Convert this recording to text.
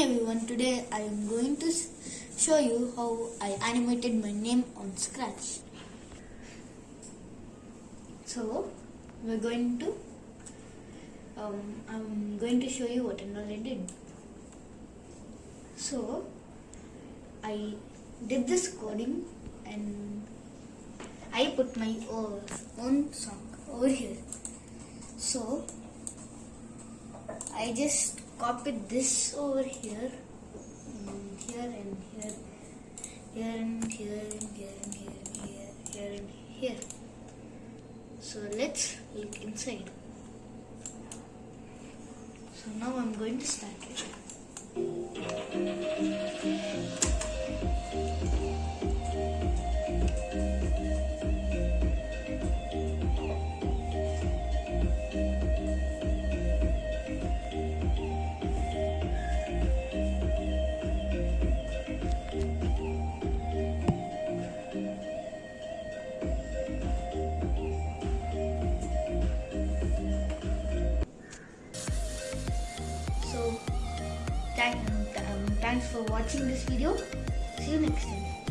everyone, today I am going to show you how I animated my name on Scratch. So, we're going to, um, I'm going to show you what I did. So, I did this coding and I put my own song over here. So, I just copied this over here, and here and here, here and here and here and here and here, here and here. So let's look inside. So now I'm going to start it. Thank, um, thanks for watching this video. See you next time.